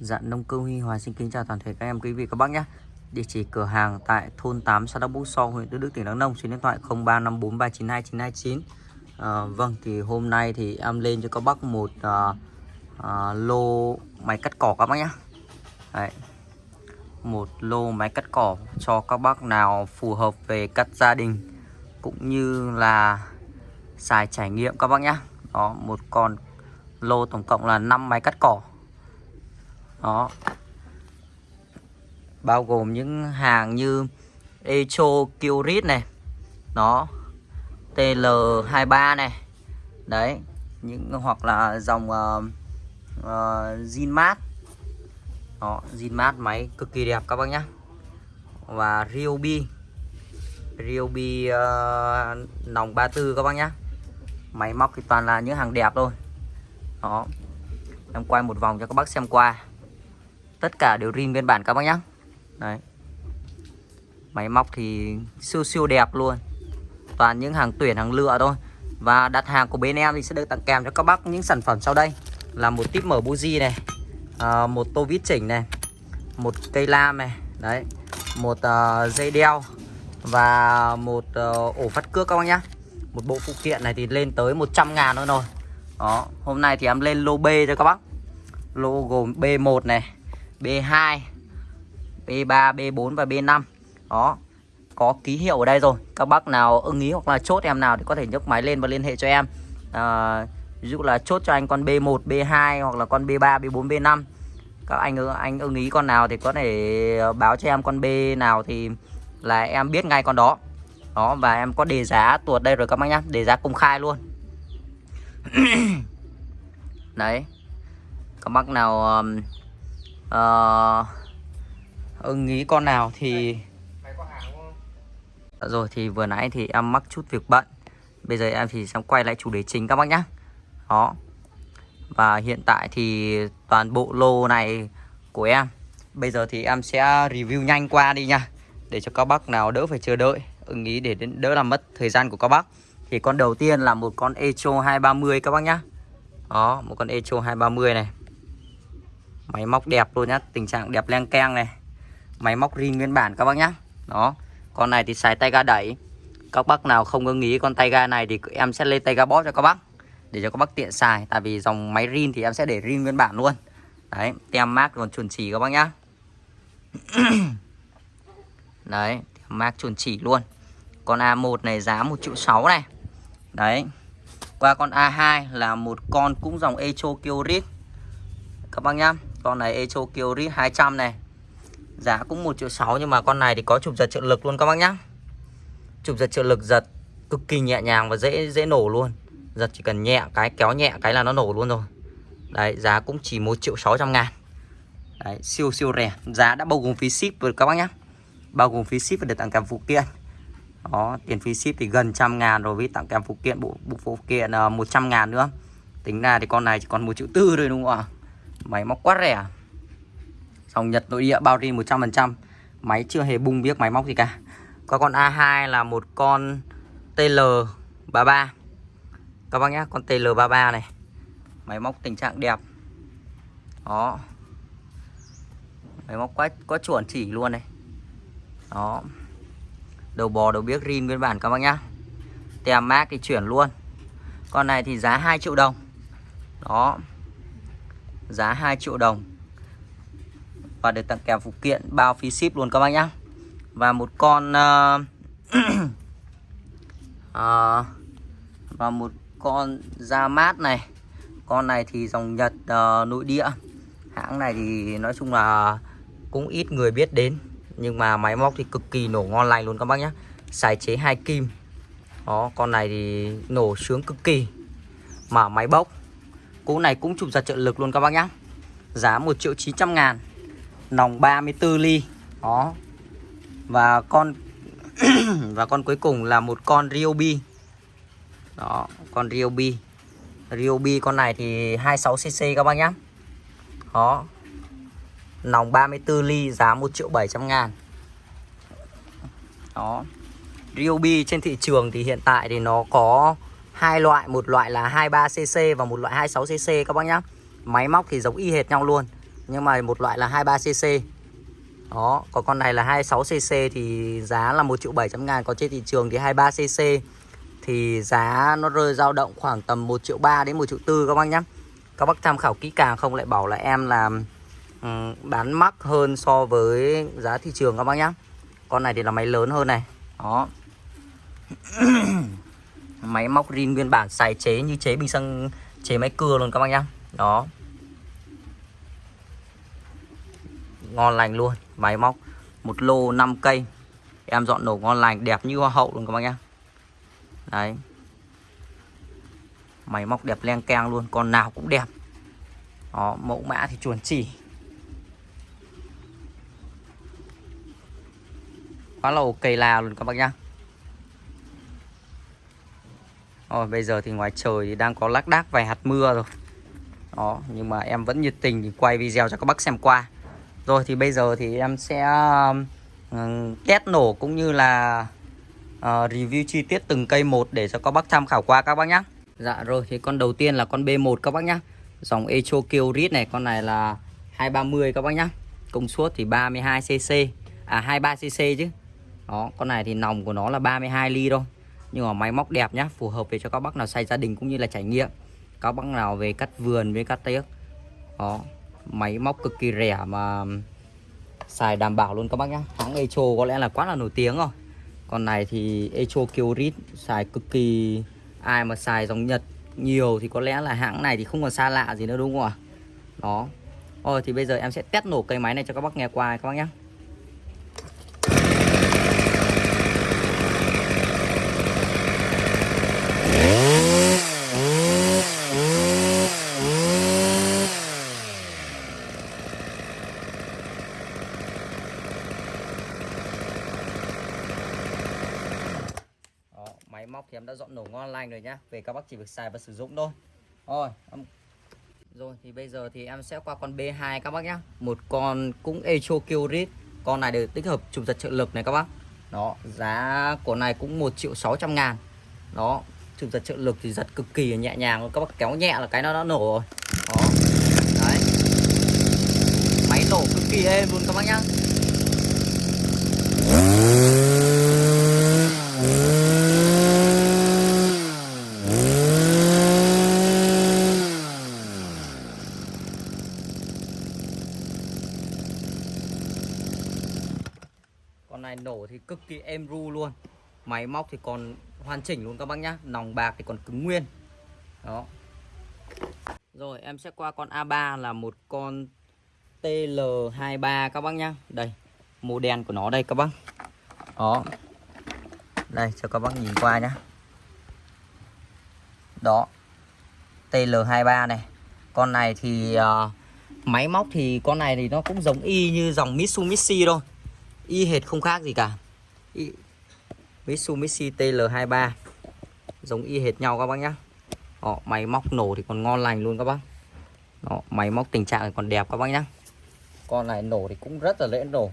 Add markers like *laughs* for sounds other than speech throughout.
Dạ nông cơ Huy Hòa xin kính chào toàn thể các em quý vị các bác nhé. Địa chỉ cửa hàng tại thôn 8 xã Đắk Búc So, huyện Đức Đức, tỉnh Đắk Nông. Số điện thoại 0354392929. À, ờ, vâng thì hôm nay thì em lên cho các bác một à, à, lô máy cắt cỏ các bác nhé. Đấy. Một lô máy cắt cỏ cho các bác nào phù hợp về cắt gia đình cũng như là xài trải nghiệm các bác nhé. Đó một con lô tổng cộng là 5 máy cắt cỏ đó. Bao gồm những hàng như Echo Curit này. Nó TL23 này. Đấy. Những hoặc là dòng ờ, ờ, uh, uh, zinmat đó Zinmat máy cực kỳ đẹp các bác nhá. Và Ryobi. Ryobi uh, nòng 34 các bác nhá. Máy móc thì toàn là những hàng đẹp thôi. Đó. Em quay một vòng cho các bác xem qua tất cả đều rin nguyên bản các bác nhá. đấy. Máy móc thì siêu siêu đẹp luôn. Toàn những hàng tuyển hàng lựa thôi. Và đặt hàng của bên em thì sẽ được tặng kèm cho các bác những sản phẩm sau đây. Là một tip mở buji này à, một tô vít chỉnh này một cây lam này đấy một uh, dây đeo và một uh, ổ phát cước các bác nhá. Một bộ phụ kiện này thì lên tới 100 ngàn nữa rồi. Đó hôm nay thì em lên lô B cho các bác. Lô gồm B1 này B2 B3 B4 và B5 đó có ký hiệu ở đây rồi. Các bác nào ưng ý hoặc là chốt em nào thì có thể nhấc máy lên và liên hệ cho em. À, ví dụ là chốt cho anh con B1 B2 hoặc là con B3 B4 B5 các anh anh ưng ý con nào thì có thể báo cho em con B nào thì là em biết ngay con đó. Đó và em có đề giá tuột đây rồi các bác nhá. Đề giá công khai luôn. *coughs* Đấy. Các bác nào um, uh, ưng ý con nào thì rồi thì vừa nãy thì em mắc chút việc bận. Bây giờ em thì sẽ quay lại chủ đề chính các bác nhé đó. Và hiện tại thì toàn bộ lô này của em. Bây giờ thì em sẽ review nhanh qua đi nha để cho các bác nào đỡ phải chờ đợi. Ưng ý để đỡ làm mất thời gian của các bác. Thì con đầu tiên là một con Echo 230 các bác nhá. Đó một con Echo 230 này Máy móc đẹp luôn nhá, Tình trạng đẹp len keng này. Máy móc rin nguyên bản các bác nhá. Đó, Con này thì xài tay ga đẩy. Các bác nào không ưng ý con tay ga này Thì em sẽ lên tay ga bóp cho các bác, Để cho các bác tiện xài. Tại vì dòng máy rin thì em sẽ để rin nguyên bản luôn. Đấy, Tem mát còn chuẩn chỉ các bác nhá. *coughs* Đấy, Tem mát chuẩn chỉ luôn. Con A1 này giá 1 triệu 6 này. Đấy, Qua con A2 là một con cũng dòng Echo Kyorit Các bác nhá con này Echo Kyori 200 này. Giá cũng 1 triệu 6 nhưng mà con này thì có chụp giật trợ lực luôn các bác nhá. Chụp giật trợ lực giật cực kỳ nhẹ nhàng và dễ dễ nổ luôn. Giật chỉ cần nhẹ cái kéo nhẹ cái là nó nổ luôn rồi. Đấy giá cũng chỉ 1 triệu 600 ngàn. Đấy siêu siêu rẻ. Giá đã bao gồm phí ship rồi các bác nhá. Bao gồm phí ship và được tặng kèm phụ kiện. Đó tiền phí ship thì gần trăm ngàn rồi với tặng kèm phụ kiện bộ, bộ phụ kiện ờ, uh, 100 ngàn nữa. Tính ra thì con này chỉ còn một triệu tư thôi đúng không ạ? Máy móc quá rẻ à? Dòng Nhật nội địa bao ri 100% Máy chưa hề bung biếc máy móc gì cả. Có con A2 là một con TL33 Các bác nhé Con TL33 này. Máy móc tình trạng đẹp. Đó. Máy móc quá, quá chuẩn chỉ luôn này. Đó. Đầu bò đầu biếc rin nguyên bản các bác nhá Tem mát thì chuyển luôn. Con này thì giá 2 triệu đồng. Đó giá 2 triệu đồng. Và được tặng kèm phụ kiện bao phí ship luôn các bác nhá. Và một con uh, *clears throat* uh, và một con da mát này. Con này thì dòng Nhật uh, nội địa. Hãng này thì nói chung là cũng ít người biết đến. Nhưng mà máy móc thì cực kỳ nổ ngon lành luôn các bác nhé xài chế hai kim. Đó con này thì nổ sướng cực kỳ. Mà máy bốc. Cú này cũng chụp giật trợ lực luôn các bác nhá. Giá 1 triệu 900 ngàn, Nòng 34 ly. Đó. Và con *clears throat* Và con cuối cùng là một con Ryobi. Đó, Con Ryobi. Ryobi con này thì 26cc các bác nhá. Đó. Nòng 34 ly, giá 1 triệu 700 ngàn. Đó. Ryobi trên thị trường thì hiện tại thì nó có hai loại một loại là 23cc và một loại 26cc các bác nhá. Máy móc thì giống y hệt nhau luôn nhưng mà một loại là 23cc đó còn con này là 26cc thì giá là 1 triệu 700 ngàn còn trên thị trường thì 23cc thì giá nó rơi dao động khoảng tầm 1 triệu 3 đến 1 triệu 4 các bác nhé các bác tham khảo kỹ càng không lại bảo là em làm um, bán mắc hơn so với giá thị trường các bác nhé con này thì là máy lớn hơn này. Đó. *clears throat* máy móc rin nguyên bản, xài chế như chế bình xăng, chế máy cưa luôn các bác nhá. Đó. Ngon lành luôn, máy móc. Một lô 5 cây. Em dọn nổ ngon lành, đẹp như hoa hậu luôn các bác nhá. Đấy. Máy móc đẹp len keng luôn, con nào cũng đẹp. Đó, mẫu mã thì chuẩn chỉ. Quá là ok là luôn các bác nhá rồi bây giờ thì ngoài trời thì đang có lác đác vài hạt mưa rồi. Đó nhưng mà em vẫn nhiệt tình thì quay video cho các bác xem qua. Rồi thì bây giờ thì em sẽ uh, test nổ cũng như là uh, review chi tiết từng cây một để cho các bác tham khảo qua các bác nhé Dạ rồi thì con đầu tiên là con B1 các bác nhé Dòng Echo Kyrit này con này là 230 các bác nhé Công suất thì 32cc À 23cc chứ. Đó con này thì nòng của nó là 32 ly thôi. Nhưng mà máy móc đẹp nhá, Phù hợp về cho các bác nào xây gia đình cũng như là trải nghiệm. Các bác nào về cắt vườn với cắt tiếc Đó, Máy móc cực kỳ rẻ mà Xài đảm bảo luôn các bác nhá. Hãng Echo có lẽ là quá là nổi tiếng rồi. Còn này thì Echo Kyorit xài cực kỳ, ai mà xài dòng Nhật nhiều thì có lẽ là hãng này thì không còn xa lạ gì nữa, đúng không ạ? Đó. Rồi thì bây giờ em sẽ test nổ cây máy này cho các bác nghe qua các bác nhé máy móc thì em đã dọn nổ ngon lành rồi nhá, về các bác chỉ việc xài và sử dụng thôi. Rồi rồi, thì bây giờ thì em sẽ qua con B2 các bác nhá. Một con cũng Echo Kyrit con này được tích hợp chụp giật trợ lực này các bác. Đó, giá của này cũng 1 triệu 600 ngàn. Đó chụp giật trợ lực thì giật cực kỳ nhẹ nhàng. Các bác kéo nhẹ là cái nó đã nổ rồi. Đó. Đấy. Máy nổ cực kỳ êm luôn các bác nhá con này nổ thì cực kỳ êm ru luôn. Máy móc thì còn hoàn chỉnh luôn các bác nhá. Nòng bạc thì còn cứng nguyên. Đó. Rồi em sẽ qua con A3 là một con TL23 các bác nhá. Đây màu đen của nó đây các bác. Đó. Đây cho các bác nhìn qua nhá. Đó. TL23 này. Con này thì uh, máy móc thì con này thì nó cũng giống y như dòng Mitsubishi thôi y hệt không khác gì cả. Y... Mitsubishi TL23 giống y hệt nhau các bác nhá. Đó, máy móc nổ thì còn ngon lành luôn các bác. Đó, máy móc tình trạng còn đẹp các bác nhá. Con này nổ thì cũng rất là dễ nổ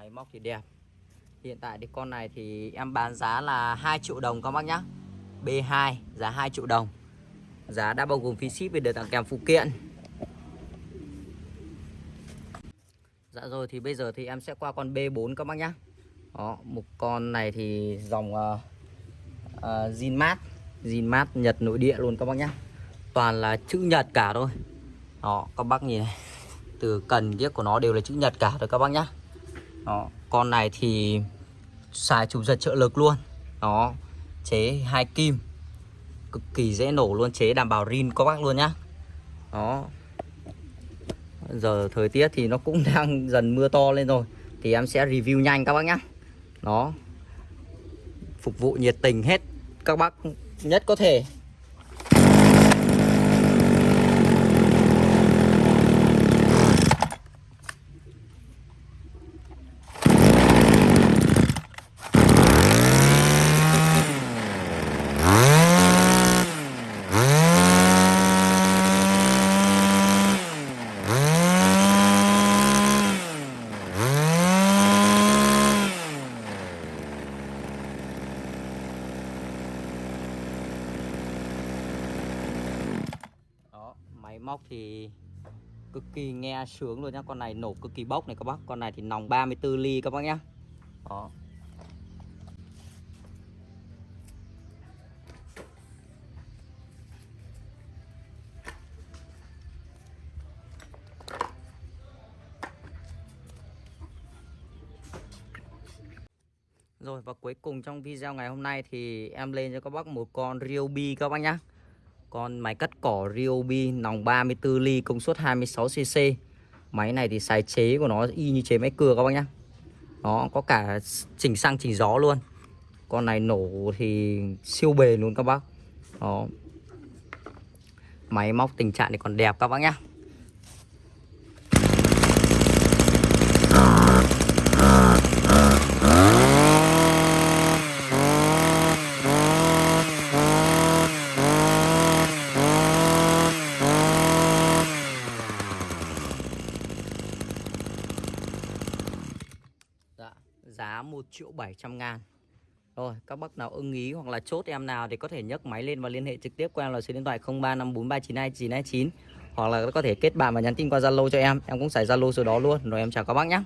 máy móc thì đẹp. Hiện tại thì con này thì em bán giá là 2 triệu đồng các bác nhá. B2 giá 2 triệu đồng. Giá đã bao gồm phí ship về được tặng kèm phụ kiện. Dạ rồi thì bây giờ thì em sẽ qua con B4 các bác nhá. Đó, một con này thì dòng ờ, ờ, uh, uh, Zinmat Zinmat Nhật nội địa luôn các bác nhá. Toàn là chữ Nhật cả thôi. Đó, các bác nhìn này. Từ cần tiếc của nó đều là chữ Nhật cả rồi các bác nhá đó, con này thì xài chủ giật trợ lực luôn. Đó chế hai kim. Cực kỳ dễ nổ luôn chế đảm bảo rin có bác luôn nhá. Đó. Giờ thời tiết thì nó cũng *laughs* đang dần mưa to lên rồi thì em sẽ review nhanh các bác nhá. Đó. Phục vụ nhiệt tình hết các bác nhất có thể. Móc thì cực kỳ nghe sướng luôn nhá. Con này nổ cực kỳ bốc này các bác. Con này thì nòng 34 ly các bác nhá. Đó. Rồi, và cuối cùng trong video ngày hôm nay thì em lên cho các bác một con Ryobi các bác nhá. Con máy cắt cỏ Ryobi nòng 34 ly công suất 26cc Máy này thì xài chế của nó y như chế máy cưa các bác nhá. Nó có cả chỉnh xăng chỉnh gió luôn. Con này nổ thì siêu bền luôn các bác. Đó. Máy móc tình trạng thì còn đẹp các bác nhá Dạ, giá 1 triệu 700 ngàn. Rồi, các bác nào ưng ý hoặc là chốt em nào thì có thể nhấc máy lên và liên hệ trực tiếp qua em là số điện thoại 0354392929 Hoặc là có thể kết bạn và nhắn tin qua Zalo cho em. Em cũng xài Zalo số đó luôn. Rồi em chào các bác nhé